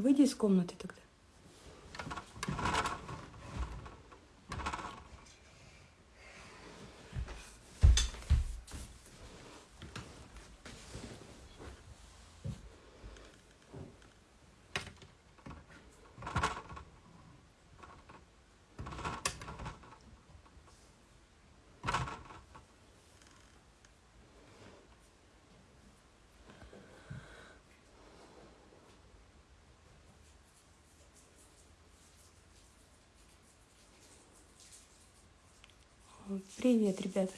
Выйди из комнаты тогда. Привет, ребята.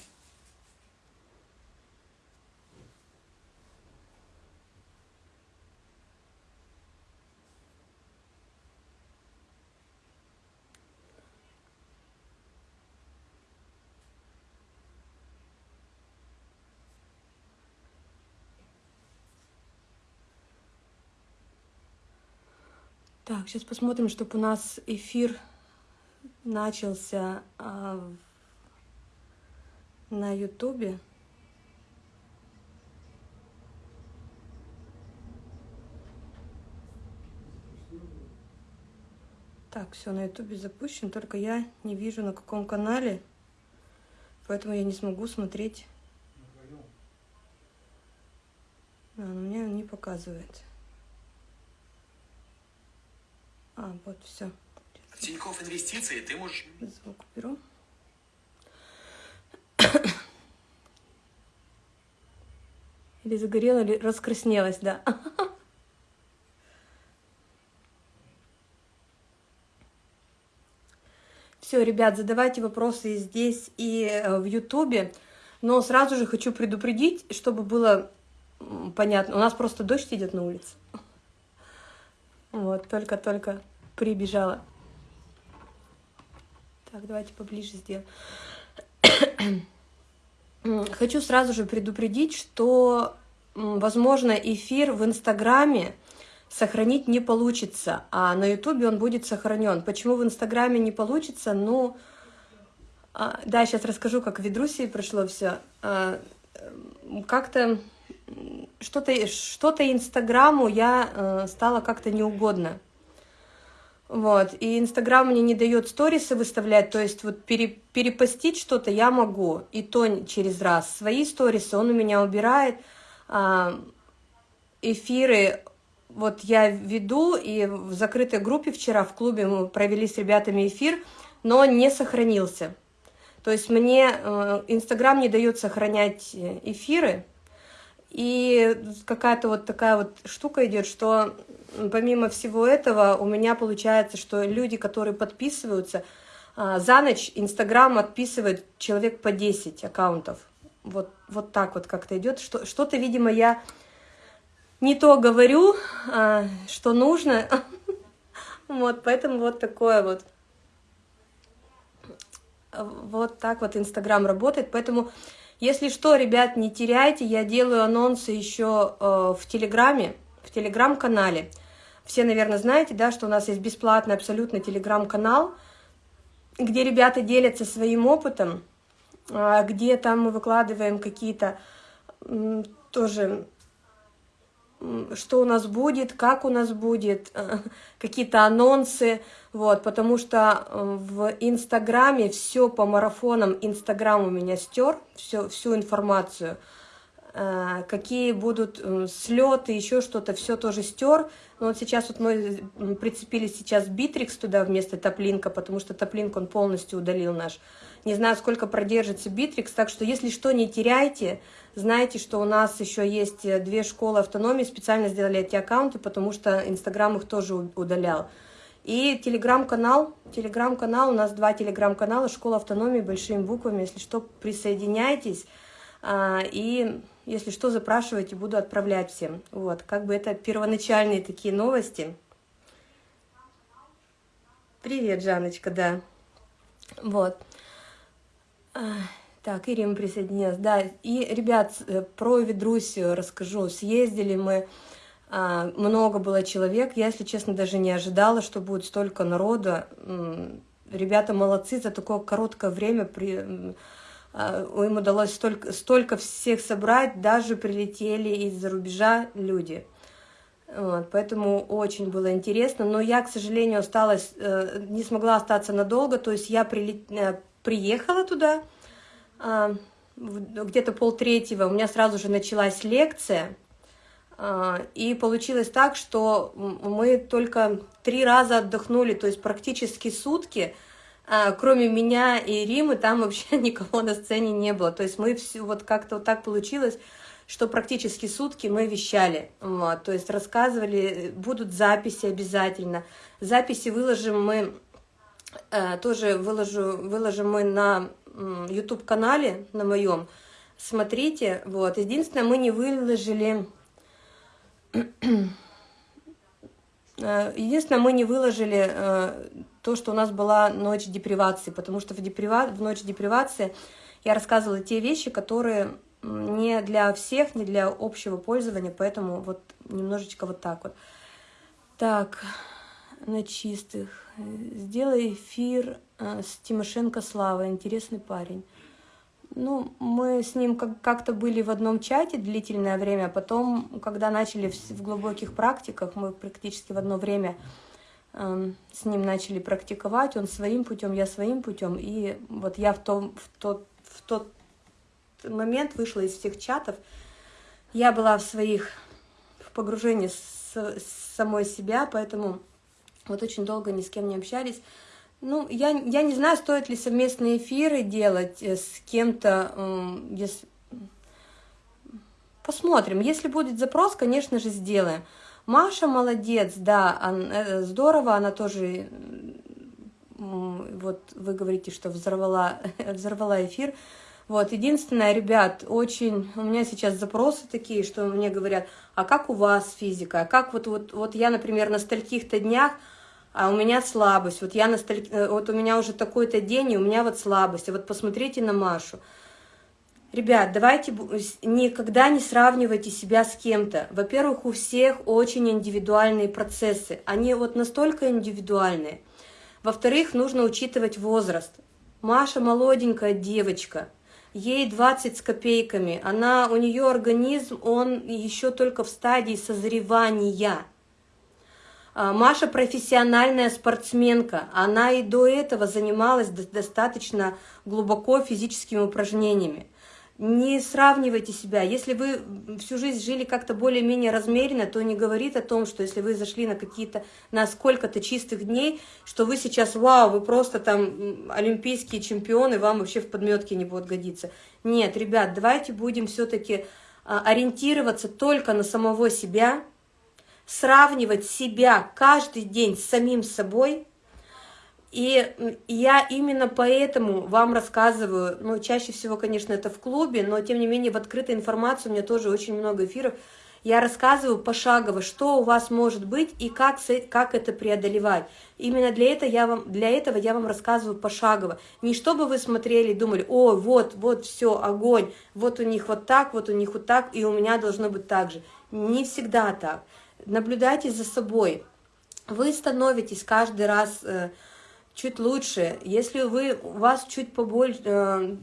Так, сейчас посмотрим, чтобы у нас эфир начался а, на ютубе. Так, все, на ютубе запущен, только я не вижу на каком канале, поэтому я не смогу смотреть. А, но мне не показывает. А, вот, все. Тинькофф инвестиции, ты можешь... Звук беру. Или загорела, или раскраснелась, да. Все, ребят, задавайте вопросы здесь, и э, в Ютубе. Но сразу же хочу предупредить, чтобы было понятно. У нас просто дождь идет на улице. Вот, только-только прибежала. Так, давайте поближе сделаем. Хочу сразу же предупредить, что, возможно, эфир в Инстаграме сохранить не получится, а на Ютубе он будет сохранен. Почему в Инстаграме не получится? Ну, а, да, сейчас расскажу, как в Ведрусии прошло все. А, как-то что-то что, -то, Инстаграму я э, стала как-то неугодно. Вот, и Инстаграм мне не дает сторисы выставлять, то есть вот пере, перепостить что-то я могу, и то через раз. Свои сторисы он у меня убирает, эфиры вот я веду, и в закрытой группе вчера в клубе мы провели с ребятами эфир, но не сохранился. То есть мне э, Инстаграм не дает сохранять э, эфиры, и какая-то вот такая вот штука идет, что помимо всего этого у меня получается, что люди, которые подписываются, а, за ночь Инстаграм отписывает человек по 10 аккаунтов. Вот, вот так вот как-то идет. Что-то, видимо, я не то говорю, а, что нужно. Вот, поэтому вот такое вот. Вот так вот Инстаграм работает. Поэтому если что, ребят, не теряйте, я делаю анонсы еще э, в Телеграме, в Телеграм-канале. Все, наверное, знаете, да, что у нас есть бесплатный абсолютно Телеграм-канал, где ребята делятся своим опытом, где там мы выкладываем какие-то э, тоже что у нас будет, как у нас будет, э, какие-то анонсы, вот, потому что э, в Инстаграме все по марафонам, Инстаграм у меня стер, все, всю информацию, э, какие будут слеты, еще что-то, все тоже стер. Но вот сейчас вот мы прицепили сейчас Битрикс туда вместо Taplink а, потому что Taplink он полностью удалил наш. Не знаю, сколько продержится Битрикс, так что если что, не теряйте, знаете, что у нас еще есть э, две школы автономии, специально сделали эти аккаунты, потому что Инстаграм их тоже удалял. И телеграм-канал, телеграм-канал, у нас два телеграм-канала, школа автономии большими буквами, если что, присоединяйтесь. А, и если что, запрашивайте, буду отправлять всем. Вот, как бы это первоначальные такие новости. Привет, Жаночка, да. Вот. Так, Ирина присоединилась. Да, и, ребят, э, про Ведрусию расскажу. Съездили мы, а, много было человек. Я, если честно, даже не ожидала, что будет столько народа. Ребята молодцы, за такое короткое время при, а, им удалось столько, столько всех собрать, даже прилетели из-за рубежа люди. Вот, поэтому очень было интересно. Но я, к сожалению, осталась, э, не смогла остаться надолго. То есть я прилет, э, приехала туда, э, где-то полтретьего. У меня сразу же началась лекция. Э, и получилось так, что мы только три раза отдохнули, то есть практически сутки. Э, кроме меня и Римы, там вообще никого на сцене не было. То есть мы все, вот как-то вот так получилось, что практически сутки мы вещали, вот, то есть рассказывали, будут записи обязательно. Записи выложим мы, тоже выложу, выложим мы на YouTube-канале, на моем, смотрите, вот. Единственное, мы не выложили... Э, единственное, мы не выложили э, то, что у нас была ночь депривации, потому что в, деприва... в ночь депривации я рассказывала те вещи, которые не для всех, не для общего пользования, поэтому вот немножечко вот так вот. Так, на чистых. Сделай эфир э, с Тимошенко Славой, интересный парень. Ну, мы с ним как-то были в одном чате длительное время, потом, когда начали в глубоких практиках, мы практически в одно время эм, с ним начали практиковать, он своим путем, я своим путем, и вот я в, том, в, тот, в тот момент вышла из всех чатов. Я была в своих, в погружении с, с самой себя, поэтому вот очень долго ни с кем не общались. Ну, я, я не знаю, стоит ли совместные эфиры делать э, с кем-то, если... Посмотрим. Если будет запрос, конечно же, сделаем. Маша молодец, да, э, здорово, она тоже, вот вы говорите, что взорвала, взорвала эфир. Вот, единственное, ребят, очень, у меня сейчас запросы такие, что мне говорят, а как у вас физика, а как вот, вот, вот я, например, на стольких-то днях, а у меня слабость, вот я на столь... Э, вот у меня уже такой-то день, и у меня вот слабость, а вот посмотрите на Машу. Ребят, давайте никогда не сравнивайте себя с кем-то. Во-первых, у всех очень индивидуальные процессы, они вот настолько индивидуальные. Во-вторых, нужно учитывать возраст. Маша молоденькая девочка, ей 20 с копейками, она, у нее организм, он еще только в стадии созревания. А, Маша профессиональная спортсменка, она и до этого занималась достаточно глубоко физическими упражнениями не сравнивайте себя. Если вы всю жизнь жили как-то более-менее размеренно, то не говорит о том, что если вы зашли на какие-то, на сколько-то чистых дней, что вы сейчас, вау, вы просто там олимпийские чемпионы, вам вообще в подметке не будет годиться. Нет, ребят, давайте будем все-таки а, ориентироваться только на самого себя, сравнивать себя каждый день с самим собой – и я именно поэтому вам рассказываю, ну, чаще всего, конечно, это в клубе, но, тем не менее, в открытой информации у меня тоже очень много эфиров, я рассказываю пошагово, что у вас может быть и как, как это преодолевать. Именно для этого, я вам, для этого я вам рассказываю пошагово. Не чтобы вы смотрели и думали, о, вот, вот, все, огонь, вот у них вот так, вот у них вот так, и у меня должно быть так же. Не всегда так. Наблюдайте за собой. Вы становитесь каждый раз... Э, чуть лучше. Если вы, у вас чуть побольше, э,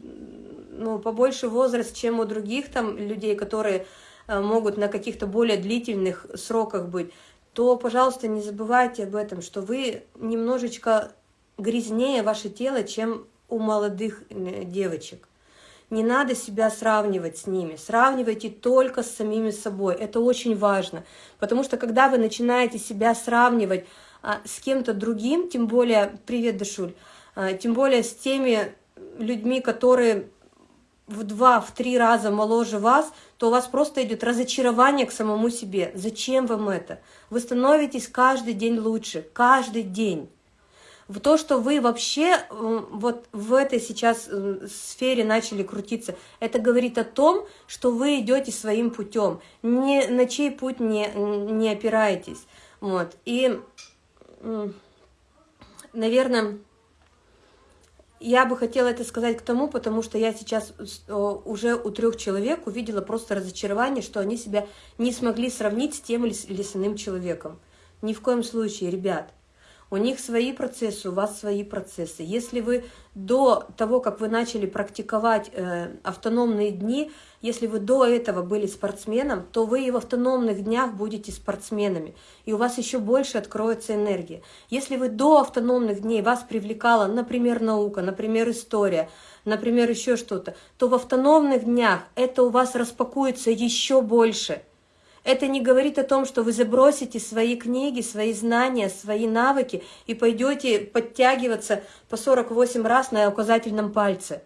ну, побольше возраст, чем у других там людей, которые э, могут на каких-то более длительных сроках быть, то, пожалуйста, не забывайте об этом, что вы немножечко грязнее ваше тело, чем у молодых девочек. Не надо себя сравнивать с ними, сравнивайте только с самими собой, это очень важно, потому что когда вы начинаете себя сравнивать а, с кем-то другим, тем более, привет, Дашуль, а, тем более с теми людьми, которые в два, в три раза моложе вас, то у вас просто идет разочарование к самому себе. Зачем вам это? Вы становитесь каждый день лучше, каждый день. В то, что вы вообще вот в этой сейчас сфере начали крутиться, это говорит о том, что вы идете своим путем, ни, на чей путь не, не опираетесь. Вот. И наверное, я бы хотела это сказать к тому, потому что я сейчас уже у трех человек увидела просто разочарование, что они себя не смогли сравнить с тем или с иным человеком. Ни в коем случае, ребят. У них свои процессы, у вас свои процессы. Если вы до того, как вы начали практиковать э, автономные дни, если вы до этого были спортсменом, то вы и в автономных днях будете спортсменами, и у вас еще больше откроется энергия. Если вы до автономных дней вас привлекала, например, наука, например, история, например, еще что-то, то в автономных днях это у вас распакуется еще больше – это не говорит о том, что вы забросите свои книги, свои знания, свои навыки и пойдете подтягиваться по 48 раз на указательном пальце.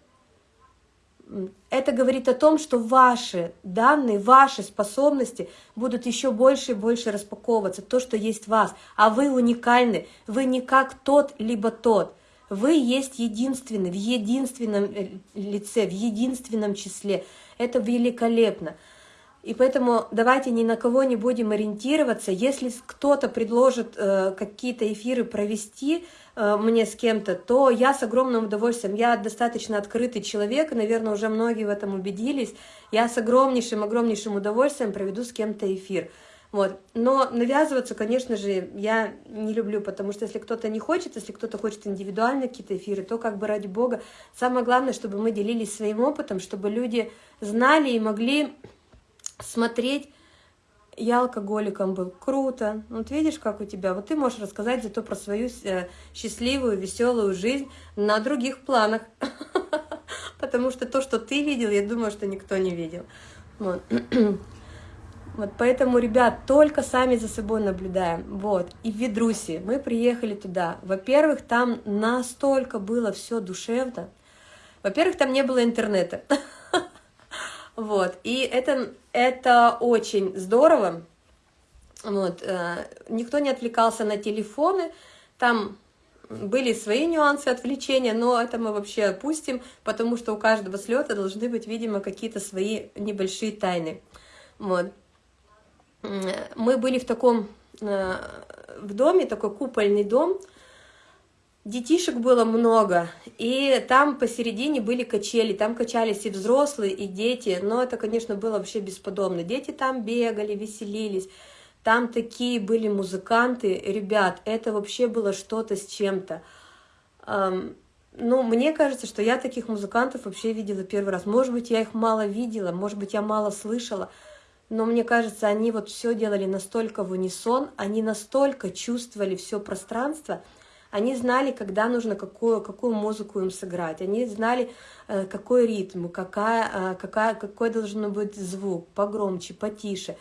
Это говорит о том, что ваши данные, ваши способности будут еще больше и больше распаковываться, то, что есть в вас. А вы уникальны, вы не как тот, либо тот. Вы есть единственный, в единственном э, лице, в единственном числе. Это великолепно. И поэтому давайте ни на кого не будем ориентироваться. Если кто-то предложит э, какие-то эфиры провести э, мне с кем-то, то я с огромным удовольствием, я достаточно открытый человек, наверное, уже многие в этом убедились, я с огромнейшим, огромнейшим удовольствием проведу с кем-то эфир. Вот. Но навязываться, конечно же, я не люблю, потому что если кто-то не хочет, если кто-то хочет индивидуально какие-то эфиры, то как бы ради бога. Самое главное, чтобы мы делились своим опытом, чтобы люди знали и могли смотреть, я алкоголиком был, круто. Вот видишь, как у тебя. Вот ты можешь рассказать зато про свою э, счастливую, веселую жизнь на других планах. Потому что то, что ты видел, я думаю, что никто не видел. Вот. Вот поэтому, ребят, только сами за собой наблюдаем. Вот. И в Ведруси мы приехали туда. Во-первых, там настолько было все душевно. Во-первых, там не было интернета. Вот, и это, это очень здорово. Вот, э, никто не отвлекался на телефоны, там были свои нюансы отвлечения, но это мы вообще опустим, потому что у каждого слета должны быть, видимо, какие-то свои небольшие тайны. Вот. Мы были в таком, э, в доме, такой купольный дом, Детишек было много, и там посередине были качели, там качались и взрослые, и дети, но это, конечно, было вообще бесподобно. Дети там бегали, веселились, там такие были музыканты, ребят, это вообще было что-то с чем-то. Ну, мне кажется, что я таких музыкантов вообще видела первый раз. Может быть, я их мало видела, может быть, я мало слышала, но мне кажется, они вот все делали настолько в унисон, они настолько чувствовали все пространство, они знали, когда нужно какую, какую музыку им сыграть. Они знали, э, какой ритм, какая, э, какая, какой должен быть звук, погромче, потише.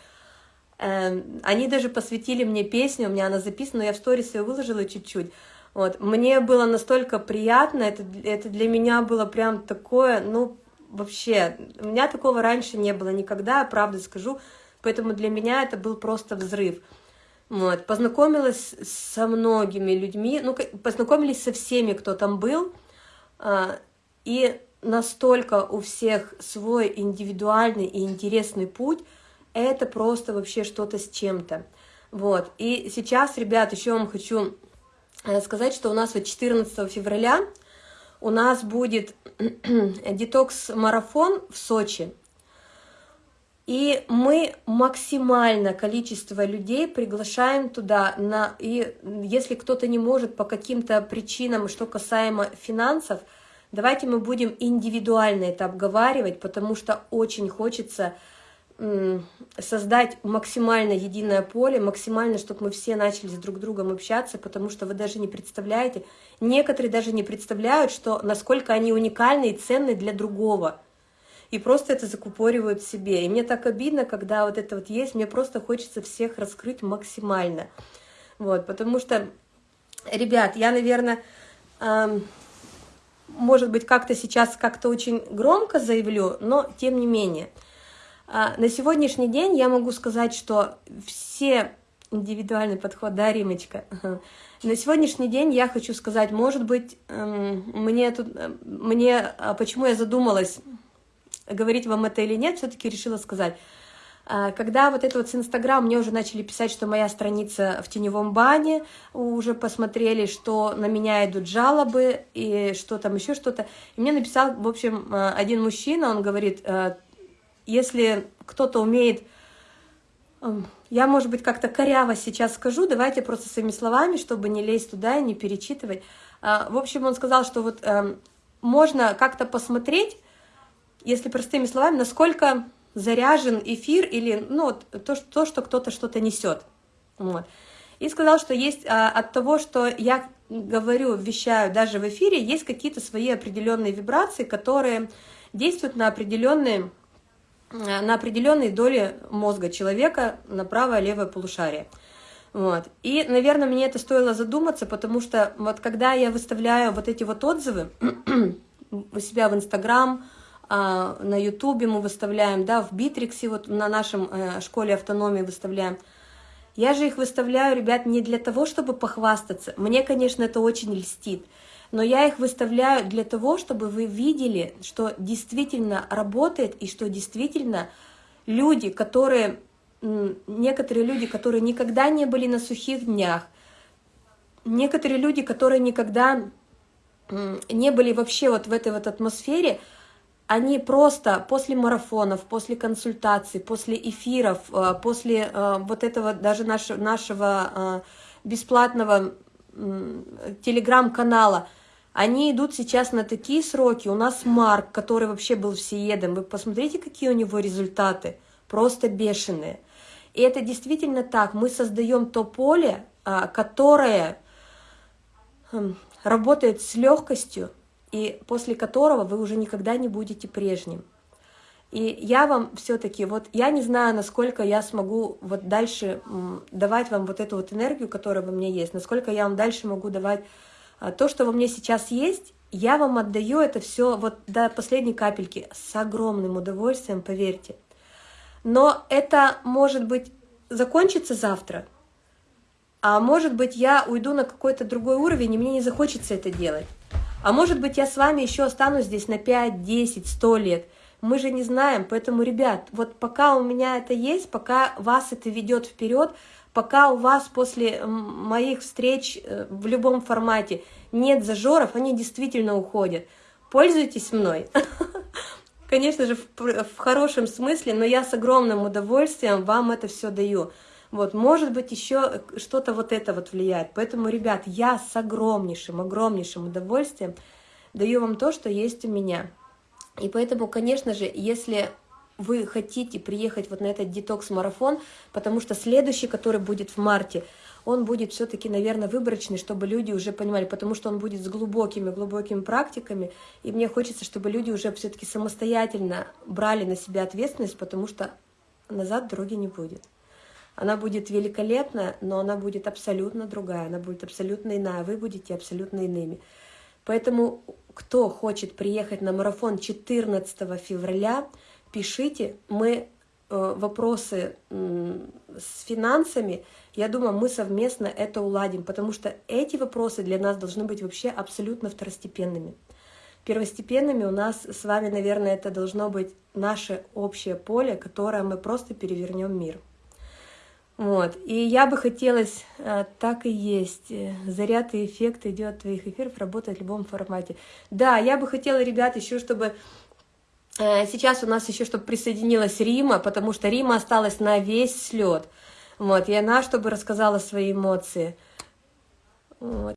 Эм, они даже посвятили мне песню, у меня она записана, я в сторис ее выложила чуть-чуть. Вот. Мне было настолько приятно, это, это для меня было прям такое, ну, вообще, у меня такого раньше не было никогда, правда скажу, поэтому для меня это был просто взрыв. Вот, познакомилась со многими людьми, ну, познакомились со всеми, кто там был, а, и настолько у всех свой индивидуальный и интересный путь, это просто вообще что-то с чем-то. Вот, и сейчас, ребят, еще вам хочу э, сказать, что у нас вот 14 февраля у нас будет детокс-марафон в Сочи. И мы максимально количество людей приглашаем туда, на, и если кто-то не может по каким-то причинам, что касаемо финансов, давайте мы будем индивидуально это обговаривать, потому что очень хочется создать максимально единое поле, максимально, чтобы мы все начали с друг другом общаться, потому что вы даже не представляете, некоторые даже не представляют, что насколько они уникальны и ценны для другого – и просто это закупоривают себе. И мне так обидно, когда вот это вот есть, мне просто хочется всех раскрыть максимально. Вот, потому что, ребят, я, наверное, эм, может быть, как-то сейчас как-то очень громко заявлю, но тем не менее. Э, на сегодняшний день я могу сказать, что все индивидуальный подход, да, Римочка? На сегодняшний день я хочу сказать, может быть, мне тут, мне, а почему я задумалась говорить вам это или нет, все-таки решила сказать. А, когда вот это вот с Инстаграм, мне уже начали писать, что моя страница в теневом бане, уже посмотрели, что на меня идут жалобы и что там еще что-то. И мне написал, в общем, а, один мужчина, он говорит, а, если кто-то умеет я, может быть, как-то коряво сейчас скажу, давайте просто своими словами, чтобы не лезть туда и не перечитывать. В общем, он сказал, что вот можно как-то посмотреть, если простыми словами, насколько заряжен эфир или ну, то, то, что кто-то что-то несет. Вот. И сказал, что есть а, от того, что я говорю, вещаю даже в эфире, есть какие-то свои определенные вибрации, которые действуют на определенные, на определенные доли мозга человека, на правое и левое полушарие. Вот. И, наверное, мне это стоило задуматься, потому что вот когда я выставляю вот эти вот отзывы у себя в Инстаграм, а, на Ютубе мы выставляем, да, в Битриксе, вот на нашем э, школе автономии выставляем, я же их выставляю, ребят, не для того, чтобы похвастаться. Мне, конечно, это очень льстит. Но я их выставляю для того, чтобы вы видели, что действительно работает и что действительно люди, которые, некоторые люди, которые никогда не были на сухих днях, некоторые люди, которые никогда не были вообще вот в этой вот атмосфере, они просто после марафонов, после консультаций, после эфиров, э, после э, вот этого даже нашего, нашего э, бесплатного телеграм-канала, они идут сейчас на такие сроки. У нас Марк, который вообще был всеедом, вы посмотрите, какие у него результаты, просто бешеные. И это действительно так, мы создаем то поле, которое хм, работает с легкостью, и после которого вы уже никогда не будете прежним. И я вам все-таки, вот я не знаю, насколько я смогу вот дальше давать вам вот эту вот энергию, которая во мне есть, насколько я вам дальше могу давать а, то, что во мне сейчас есть, я вам отдаю это все вот до последней капельки с огромным удовольствием, поверьте. Но это, может быть, закончится завтра, а может быть, я уйду на какой-то другой уровень, и мне не захочется это делать. А может быть, я с вами еще останусь здесь на 5, 10, 100 лет. Мы же не знаем, поэтому, ребят, вот пока у меня это есть, пока вас это ведет вперед, пока у вас после моих встреч э, в любом формате нет зажоров, они действительно уходят. Пользуйтесь мной. Конечно же, в хорошем смысле, но я с огромным удовольствием вам это все даю. Вот, может быть, еще что-то вот это вот влияет. Поэтому, ребят, я с огромнейшим, огромнейшим удовольствием даю вам то, что есть у меня. И поэтому, конечно же, если вы хотите приехать вот на этот детокс-марафон, потому что следующий, который будет в марте, он будет все-таки, наверное, выборочный, чтобы люди уже понимали, потому что он будет с глубокими-глубокими практиками, и мне хочется, чтобы люди уже все-таки самостоятельно брали на себя ответственность, потому что назад дороги не будет. Она будет великолепная, но она будет абсолютно другая, она будет абсолютно иная, вы будете абсолютно иными. Поэтому, кто хочет приехать на марафон 14 февраля, пишите, мы э, вопросы с финансами, я думаю, мы совместно это уладим, потому что эти вопросы для нас должны быть вообще абсолютно второстепенными. Первостепенными у нас с вами, наверное, это должно быть наше общее поле, которое мы просто перевернем мир. Вот. И я бы хотелось, э, так и есть, э, заряд и эффект идет твоих эфиров, работает в любом формате. Да, я бы хотела, ребят, еще чтобы... Э, сейчас у нас еще, чтобы присоединилась Рима, потому что Рима осталась на весь слет. Вот, и она, чтобы рассказала свои эмоции. Вот.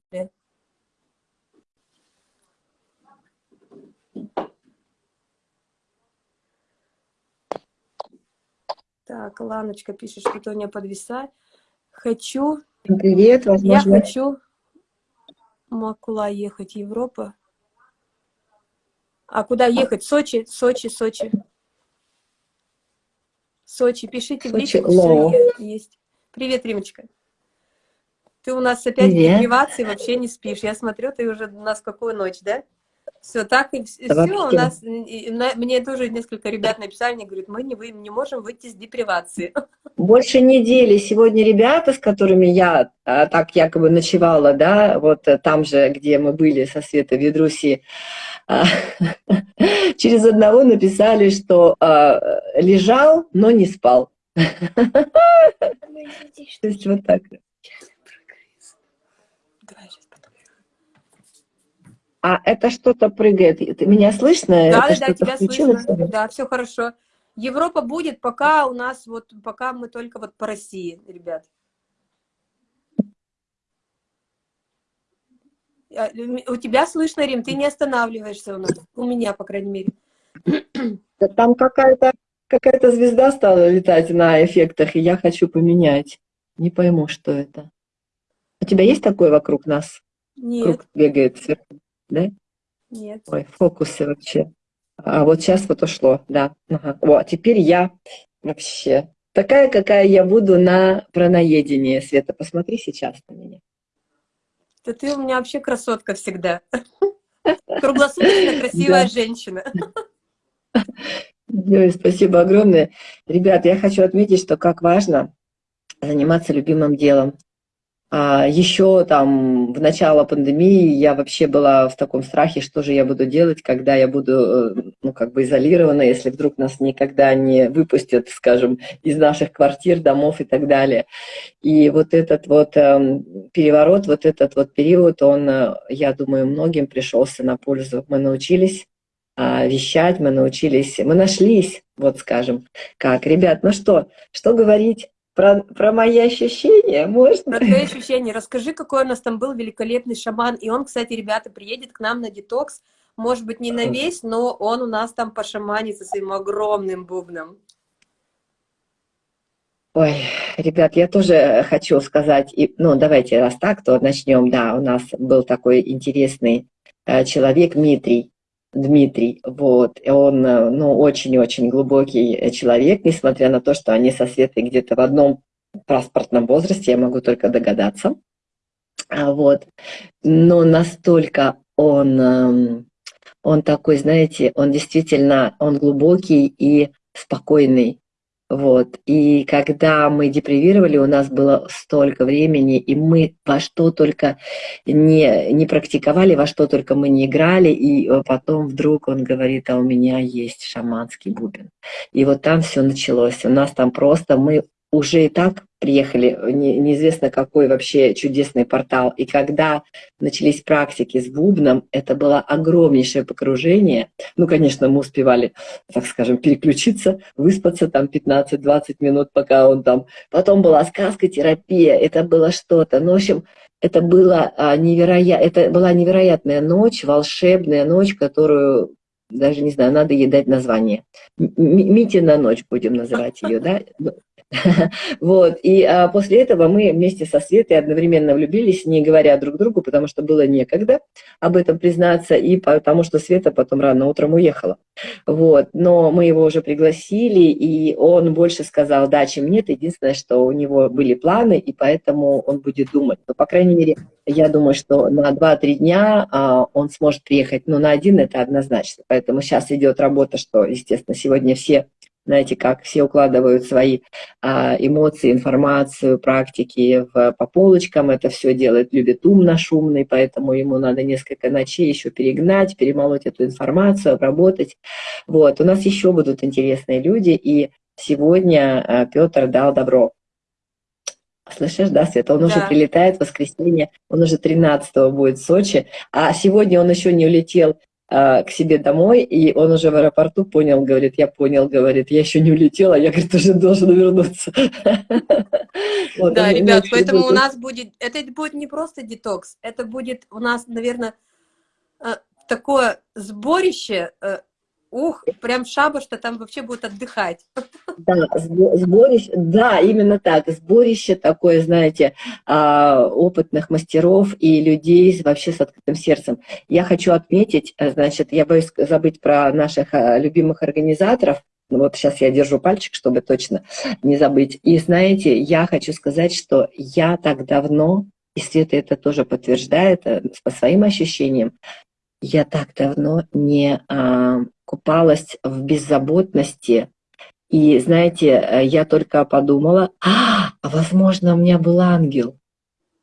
Так, Ланочка пишет, что Тоня подвисает. Хочу... Привет, возможно. Я хочу Макула ехать, Европа. А куда ехать? Сочи, Сочи, Сочи. Сочи, пишите в личку, есть. Привет, Римочка. Ты у нас опять Привет. в депривации, вообще не спишь. Я смотрю, ты уже у нас какую ночь, да? Все, так и все. У нас, мне тоже несколько ребят написали, они говорят, мы не, вы, не можем выйти из депривации. Больше недели. Сегодня ребята, с которыми я а, так якобы ночевала, да, вот э, там же, где мы были со Светой Ведруси, а, через одного написали, что а, лежал, но не спал. То есть вот так. А это что-то прыгает. Меня слышно? Да, это да, тебя слышно. Да, все хорошо. Европа будет, пока у нас вот, пока мы только вот по России, ребят. А, у тебя слышно, Рим, ты не останавливаешься у нас, у меня, по крайней мере. Там какая-то какая-то звезда стала летать на эффектах, и я хочу поменять. Не пойму, что это. У тебя есть такое вокруг нас? Нет. Круг бегает сверху, да? Нет. Ой, фокусы вообще. А вот сейчас вот ушло, да. Ага. О, теперь я вообще такая, какая я буду на праноедении. Света, посмотри сейчас на меня. Да ты у меня вообще красотка всегда. Круглосуточно красивая женщина. Ой, спасибо огромное. Ребят, я хочу отметить, что как важно заниматься любимым делом. А еще там в начало пандемии я вообще была в таком страхе, что же я буду делать, когда я буду, э, ну, как бы изолирована, если вдруг нас никогда не выпустят, скажем, из наших квартир, домов и так далее. И вот этот вот э, переворот, вот этот вот период, он, э, я думаю, многим пришелся на пользу. Мы научились а, вещать, мы научились, мы нашлись, вот скажем, как. Ребят, ну что, что говорить? Про, про мои ощущения можно? Про твои ощущения. Расскажи, какой у нас там был великолепный шаман. И он, кстати, ребята, приедет к нам на детокс. Может быть, не на весь, но он у нас там пошаманит своим огромным бубном. Ой, ребят, я тоже хочу сказать, и, ну, давайте, раз так, то начнем. Да, у нас был такой интересный э, человек, Дмитрий, Дмитрий, вот, он, э, ну, очень-очень глубокий э, человек, несмотря на то, что они со Светой где-то в одном паспортном возрасте, я могу только догадаться, а, вот, но настолько он, эм, он такой, знаете, он действительно, он глубокий и спокойный, вот. И когда мы депривировали, у нас было столько времени, и мы во что только не, не практиковали, во что только мы не играли, и э, потом вдруг он говорит, а у меня есть шаманский бубен. И вот там все началось. У нас там просто мы уже и так приехали, не, неизвестно какой вообще чудесный портал. И когда начались практики с бубном, это было огромнейшее погружение. Ну, конечно, мы успевали, так скажем, переключиться, выспаться там 15-20 минут, пока он там... Потом была сказка, терапия, это было что-то. Ну, в общем, это, было, а, невероя... это была невероятная ночь, волшебная ночь, которую даже не знаю, надо ей дать название. Митина ночь будем называть ее, да? Вот, и а, после этого мы вместе со Светой одновременно влюбились, не говоря друг другу, потому что было некогда об этом признаться, и потому что Света потом рано утром уехала. Вот, но мы его уже пригласили, и он больше сказал да, чем нет. Единственное, что у него были планы, и поэтому он будет думать. Но, по крайней мере, я думаю, что на 2-3 дня а, он сможет приехать, но на один это однозначно. Поэтому сейчас идет работа, что, естественно, сегодня все знаете, как все укладывают свои а, эмоции, информацию, практики в, по полочкам, это все делает, любит умно, шумный, поэтому ему надо несколько ночей еще перегнать, перемолоть эту информацию, обработать. Вот, у нас еще будут интересные люди, и сегодня а, Петр дал добро. Слышишь, да, Света? Он да. уже прилетает в воскресенье, он уже 13 будет в Сочи, а сегодня он еще не улетел к себе домой, и он уже в аэропорту понял, говорит, я понял, говорит, я еще не улетела, я, говорит, уже должен вернуться. Да, ребят, поэтому у нас будет, это будет не просто детокс, это будет у нас, наверное, э, такое сборище э, Ух, прям шабаш-то там вообще будет отдыхать. Да, сборище, да, именно так. Сборище такое, знаете, а, опытных мастеров и людей вообще с открытым сердцем. Я хочу отметить, э, значит, я боюсь забыть про наших э, любимых организаторов, ну вот сейчас я держу пальчик, чтобы точно не забыть. И знаете, я хочу сказать, что я так давно, и Света это тоже подтверждает э, по своим ощущениям, я так давно не а, купалась в беззаботности. И, знаете, э, я только подумала, а, возможно, у меня был ангел.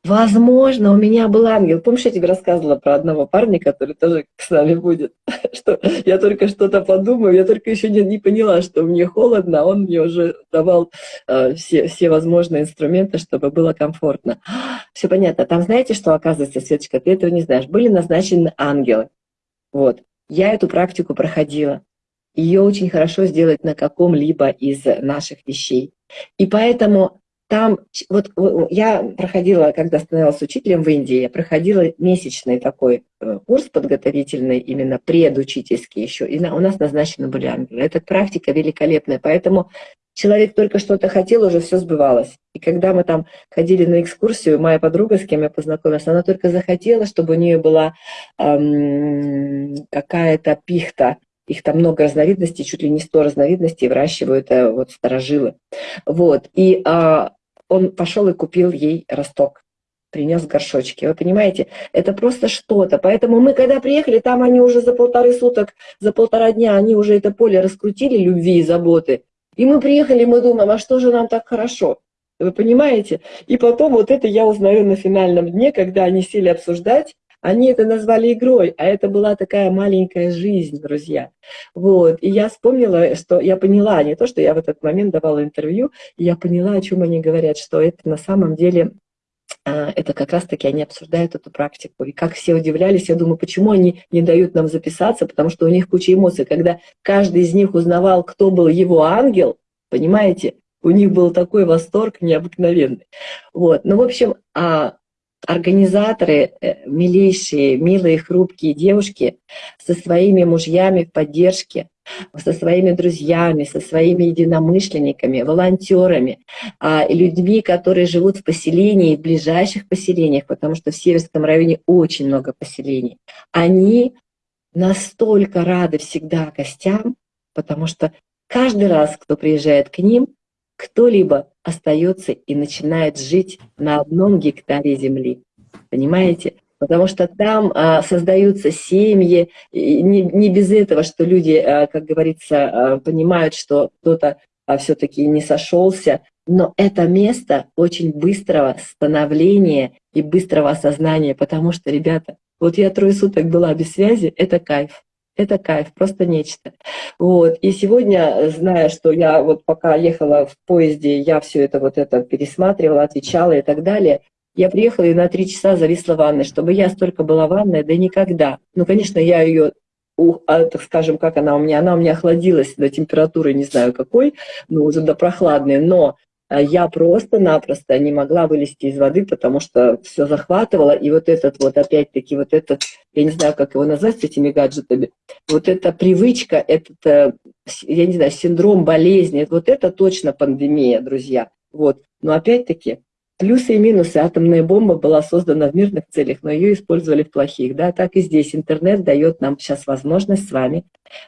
Возможно, у меня был ангел. Помнишь, я тебе рассказывала про одного парня, который тоже с нами будет? Что я только что-то подумаю, я только еще не, не поняла, что мне холодно, а он мне уже давал э, все, все возможные инструменты, чтобы было комфортно. Все понятно. Там знаете, что оказывается, Светочка, ты этого не знаешь. Были назначены ангелы. Вот. Я эту практику проходила. ее очень хорошо сделать на каком-либо из наших вещей. И поэтому там, вот я проходила, когда становилась учителем в Индии, я проходила месячный такой э, курс подготовительный, именно предучительский еще, и у нас назначены были ангелы. Эта практика великолепная, поэтому человек только что-то хотел, уже все сбывалось. И когда мы там ходили на экскурсию, моя подруга, с кем я познакомилась, она только захотела, чтобы у нее была эм, какая-то пихта, их там много разновидностей, чуть ли не 100 разновидностей выращивают э, вот старожилы. Вот. И а, он пошел и купил ей росток, принес горшочки. Вы понимаете, это просто что-то. Поэтому мы, когда приехали, там они уже за полторы суток, за полтора дня, они уже это поле раскрутили любви и заботы. И мы приехали, мы думаем, а что же нам так хорошо? Вы понимаете? И потом вот это я узнаю на финальном дне, когда они сели обсуждать, они это назвали игрой, а это была такая маленькая жизнь, друзья. Вот. И я вспомнила, что я поняла, не то, что я в этот момент давала интервью, я поняла, о чем они говорят, что это на самом деле а, это как раз-таки они обсуждают эту практику. И как все удивлялись, я думаю, почему они не дают нам записаться, потому что у них куча эмоций. Когда каждый из них узнавал, кто был его ангел, понимаете, у них был такой восторг необыкновенный. Вот. Ну, в общем, а организаторы, э, милейшие, милые, хрупкие девушки со своими мужьями в поддержке, со своими друзьями, со своими единомышленниками, волонтерами, а, людьми, которые живут в поселении, в ближайших поселениях, потому что в Северском районе очень много поселений, они настолько рады всегда гостям, потому что каждый раз, кто приезжает к ним, кто-либо остается и начинает жить на одном гектаре земли. Понимаете? Потому что там а, создаются семьи, и не, не без этого, что люди, а, как говорится, а, понимают, что кто-то а, все-таки не сошелся. Но это место очень быстрого становления и быстрого осознания, потому что, ребята, вот я трое суток была без связи, это кайф. Это кайф, просто нечто. Вот. И сегодня, зная, что я вот пока ехала в поезде, я все это вот это пересматривала, отвечала и так далее, я приехала и на три часа зависла в ванной, чтобы я столько была в ванной, да никогда. Ну, конечно, я ее а, так скажем, как она у меня, она у меня охладилась до температуры, не знаю какой, ну, уже до прохладной, но я просто-напросто не могла вылезти из воды, потому что все захватывало, и вот этот вот опять-таки вот этот, я не знаю, как его назвать с этими гаджетами, вот эта привычка, этот, э, я не знаю, синдром болезни, вот это точно пандемия, друзья. Вот. Но опять-таки, плюсы и минусы. Атомная бомба была создана в мирных целях, но ее использовали в плохих. Да? Так и здесь интернет дает нам сейчас возможность с вами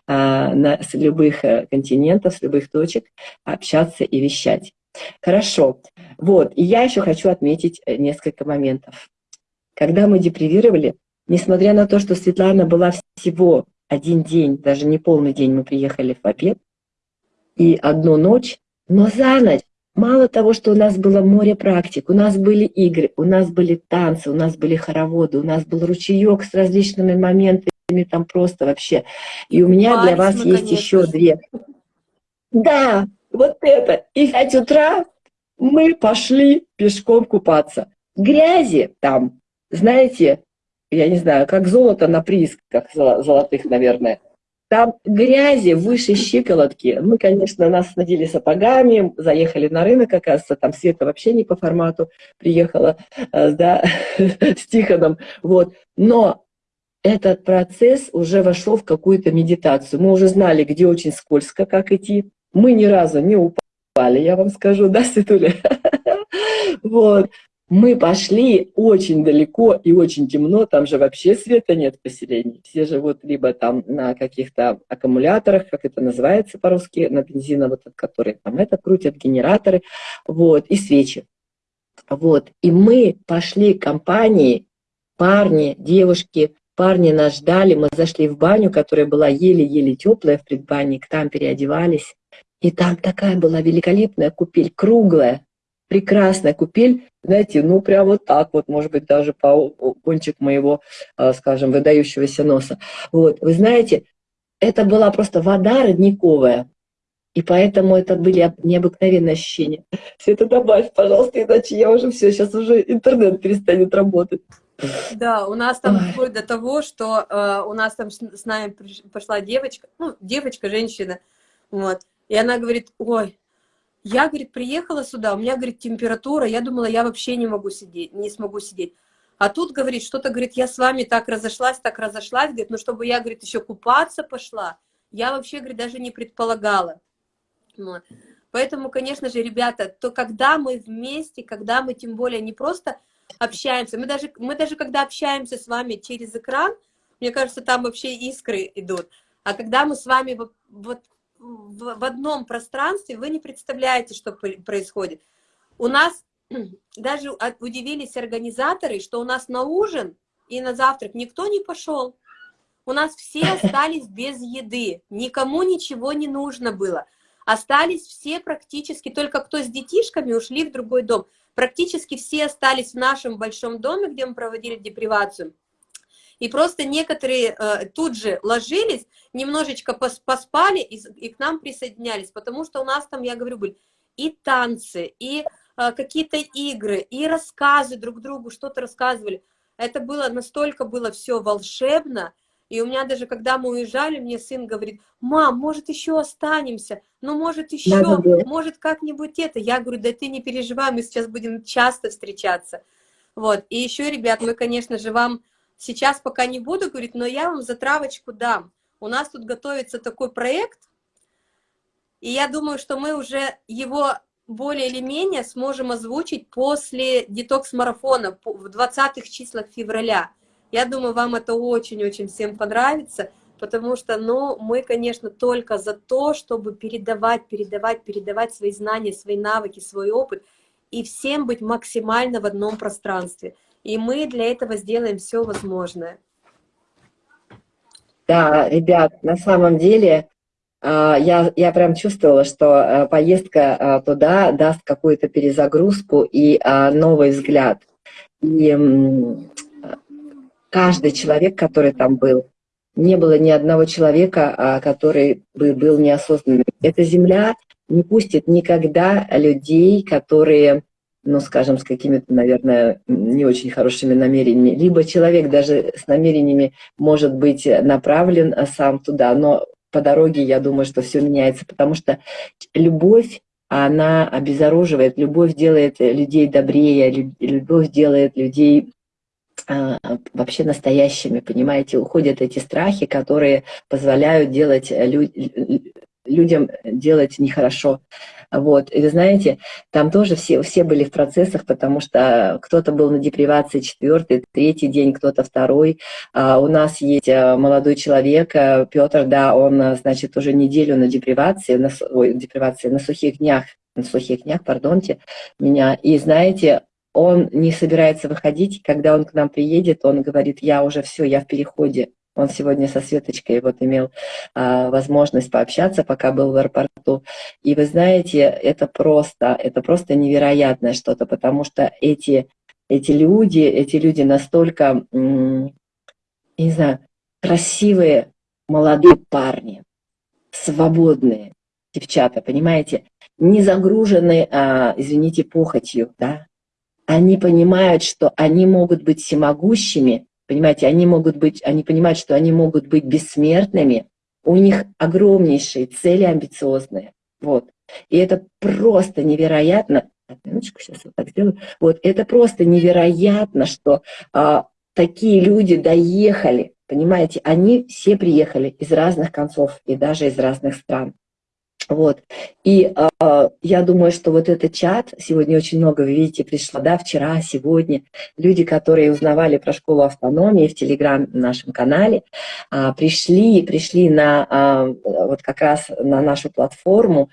а, на, с любых э, континентов, с любых точек общаться и вещать. Хорошо. Вот, и я еще хочу отметить э, несколько моментов. Когда мы депривировали, несмотря на то, что Светлана была всего один день, даже не полный день, мы приехали в обед, и одну ночь, но за ночь, мало того, что у нас было море практик, у нас были игры, у нас были танцы, у нас были хороводы, у нас был ручеек с различными моментами, там просто вообще. И у меня Марс, для вас есть еще две. Да, вот это. И в 5 утра мы пошли пешком купаться. Грязи там, знаете, я не знаю, как золото на приисках золотых, наверное. Там грязи выше щиколотки. Мы, конечно, нас надели сапогами, заехали на рынок, оказывается, там Света вообще не по формату приехала, э, да, с Тихоном. Вот. Но этот процесс уже вошел в какую-то медитацию. Мы уже знали, где очень скользко, как идти, мы ни разу не упали, я вам скажу, да, Светуля? Вот. Мы пошли очень далеко и очень темно, там же вообще света нет в поселении. Все живут либо там на каких-то аккумуляторах, как это называется по-русски, на бензина, вот который там это крутят, генераторы, вот, и свечи. Вот, и мы пошли к компании, парни, девушки, парни нас ждали, мы зашли в баню, которая была еле-еле теплая в предбанник, там переодевались, и там такая была великолепная купель, круглая, прекрасная купель, знаете, ну прям вот так вот, может быть, даже по кончик моего, а, скажем, выдающегося носа. Вот, вы знаете, это была просто вода родниковая, и поэтому это были необыкновенные ощущения. Все это добавь, пожалуйста, иначе я уже все, сейчас уже интернет перестанет работать. Да, у нас там Ой. вплоть до того, что э, у нас там с, с нами приш- пошла девочка, ну, девочка, женщина, вот, и она говорит, ой, я, говорит, приехала сюда, у меня, говорит, температура, я думала, я вообще не могу сидеть, не смогу сидеть. А тут, говорит, что-то, говорит, я с вами так разошлась, так разошлась, говорит, ну, чтобы я, говорит, еще купаться пошла, я вообще, говорит, даже не предполагала. Вот. Поэтому, конечно же, ребята, то когда мы вместе, когда мы тем более не просто общаемся, мы даже, мы даже когда общаемся с вами через экран, мне кажется, там вообще искры идут. А когда мы с вами вот, вот в, одном пространстве, вы не представляете, что происходит. У нас даже удивились организаторы, что у нас на ужин и на завтрак никто не пошел. У нас все остались без еды, никому ничего не нужно было. Остались все практически, только кто с детишками ушли в другой дом. Практически все остались в нашем большом доме, где мы проводили депривацию. И просто некоторые э, тут же ложились, немножечко пос- поспали и, и к нам присоединялись, потому что у нас там, я говорю, были и танцы, и э, какие-то игры, и рассказы друг другу, что-то рассказывали. Это было настолько было все волшебно, и у меня даже, когда мы уезжали, мне сын говорит, мам, может, еще останемся, ну, может, еще, может, как-нибудь это. Я говорю, да ты не переживай, мы сейчас будем часто встречаться. Вот, и еще, ребят, мы, конечно же, вам сейчас пока не буду говорить, но я вам затравочку дам. У нас тут готовится такой проект, и я думаю, что мы уже его более или менее сможем озвучить после детокс-марафона в 20-х числах февраля. Я думаю, вам это очень-очень всем понравится, потому что, ну, мы, конечно, только за то, чтобы передавать, передавать, передавать свои знания, свои навыки, свой опыт, и всем быть максимально в одном пространстве. И мы для этого сделаем все возможное. Да, ребят, на самом деле а, я, я прям чувствовала, что а, поездка а, туда даст какую-то перезагрузку и новый взгляд. И каждый человек, который там был, не было ни одного человека, который бы был неосознанным. Эта земля не пустит никогда людей, которые, ну, скажем, с какими-то, наверное, не очень хорошими намерениями. Либо человек даже с намерениями может быть направлен а, сам туда, но по дороге, я думаю, что все меняется, потому что любовь, она обезоруживает, любовь делает людей добрее, лю- любовь делает людей а, вообще настоящими, понимаете, уходят эти страхи, которые позволяют делать лю- людям делать нехорошо. Вот. И вы знаете, там тоже все, все были в процессах, потому что кто-то был на депривации четвертый, третий день, кто-то второй. А у нас есть а, молодой человек, а, Петр, да, он, а, значит, уже неделю на депривации, на, ой, депривации, на сухих днях, на сухих днях, пардонте меня. И знаете, он не собирается выходить, когда он к нам приедет, он говорит, я уже все, я в переходе. Он сегодня со Светочкой вот имел а, возможность пообщаться, пока был в аэропорту. И вы знаете, это просто, это просто невероятное что-то, потому что эти, эти люди, эти люди настолько, не знаю, красивые молодые парни, свободные девчата, понимаете, не загружены, а, извините, похотью, да, они понимают, что они могут быть всемогущими, понимаете, они могут быть, они понимают, что они могут быть бессмертными, у них огромнейшие цели амбициозные, вот. И это просто невероятно. Минуточку, сейчас вот так сделаю. Вот, это просто невероятно, что а, такие люди доехали, понимаете, они все приехали из разных концов и даже из разных стран. Вот. И э, я думаю, что вот этот чат, сегодня очень много, вы видите, пришло, да, вчера, сегодня, люди, которые узнавали про школу автономии в Телеграм нашем канале, э, пришли, пришли на э, вот как раз на нашу платформу,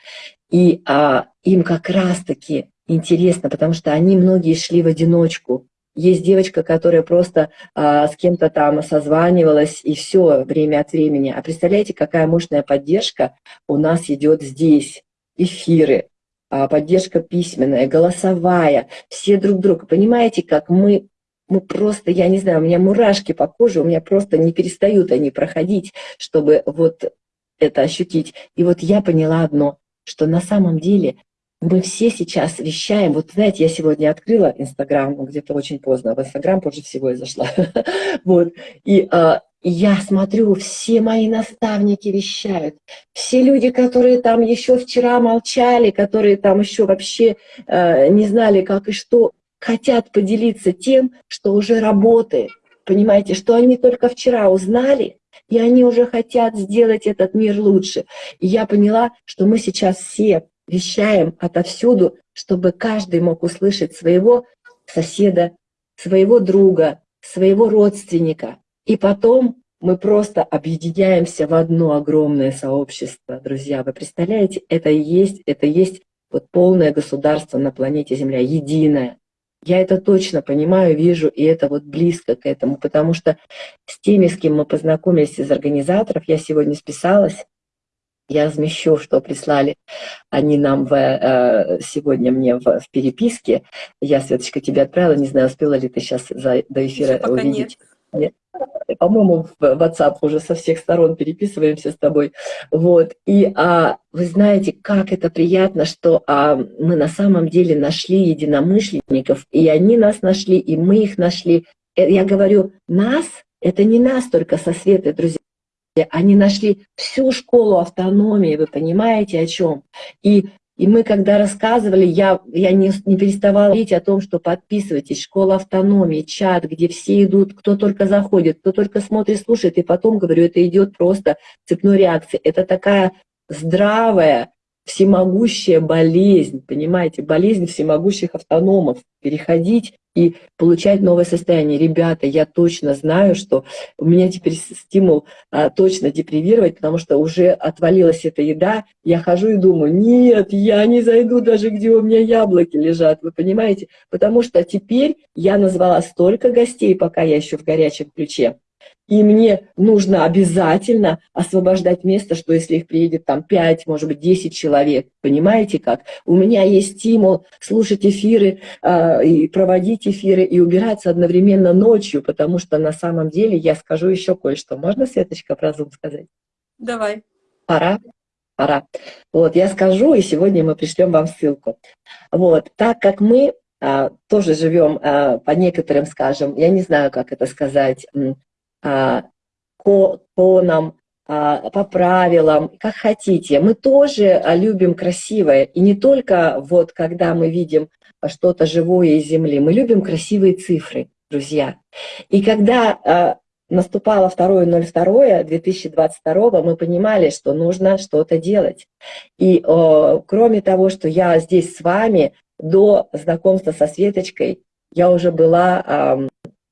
и э, им как раз-таки интересно, потому что они многие шли в одиночку, есть девочка, которая просто а, с кем-то там созванивалась, и все время от времени. А представляете, какая мощная поддержка у нас идет здесь. Эфиры, а, поддержка письменная, голосовая, все друг друга. Понимаете, как мы, мы просто, я не знаю, у меня мурашки по коже, у меня просто не перестают они проходить, чтобы вот это ощутить. И вот я поняла одно, что на самом деле мы все сейчас вещаем. Вот знаете, я сегодня открыла Инстаграм, ну, где-то очень поздно. В Инстаграм позже всего я зашла. вот. И а, я смотрю, все мои наставники вещают. Все люди, которые там еще вчера молчали, которые там еще вообще э, не знали, как и что, хотят поделиться тем, что уже работает. Понимаете, что они только вчера узнали, и они уже хотят сделать этот мир лучше. И я поняла, что мы сейчас все вещаем отовсюду, чтобы каждый мог услышать своего соседа, своего друга, своего родственника. И потом мы просто объединяемся в одно огромное сообщество, друзья. Вы представляете, это и есть, это и есть вот полное государство на планете Земля, единое. Я это точно понимаю, вижу, и это вот близко к этому, потому что с теми, с кем мы познакомились из организаторов, я сегодня списалась, я размещу, что прислали они нам в, э, сегодня мне в, в переписке. Я, Светочка, тебе отправила, не знаю, успела ли ты сейчас за, до эфира Еще увидеть. Нет. По-моему, в WhatsApp уже со всех сторон переписываемся с тобой. Вот. И а, вы знаете, как это приятно, что а, мы на самом деле нашли единомышленников, и они нас нашли, и мы их нашли. Э, я говорю, нас, это не нас только со Светой, друзья, они нашли всю школу автономии, вы понимаете о чем? И, и мы когда рассказывали, я, я не, не переставала говорить о том, что подписывайтесь, школа автономии, чат, где все идут, кто только заходит, кто только смотрит, слушает, и потом, говорю, это идет просто цепной реакции. Это такая здравая, всемогущая болезнь, понимаете, болезнь всемогущих автономов, переходить и получать новое состояние. Ребята, я точно знаю, что у меня теперь стимул а, точно депривировать, потому что уже отвалилась эта еда, я хожу и думаю, нет, я не зайду даже, где у меня яблоки лежат, вы понимаете? Потому что теперь я назвала столько гостей, пока я еще в горячем ключе, и мне нужно обязательно освобождать место, что если их приедет там 5, может быть, 10 человек, понимаете как? У меня есть стимул слушать эфиры, э, и проводить эфиры, и убираться одновременно ночью, потому что на самом деле я скажу еще кое-что. Можно, Светочка, про Zoom сказать? Давай. Пора? Пора. Вот, я скажу, и сегодня мы пришлем вам ссылку. Вот, так как мы а, тоже живем а, по некоторым, скажем, я не знаю, как это сказать, по тонам, а, по правилам, как хотите. Мы тоже а, любим красивое. И не только вот когда мы видим что-то живое из земли, мы любим красивые цифры, друзья. И когда наступало 2.02 2022, мы понимали, что нужно что-то делать. И кроме того, что я здесь с вами, до знакомства со Светочкой, я уже была а,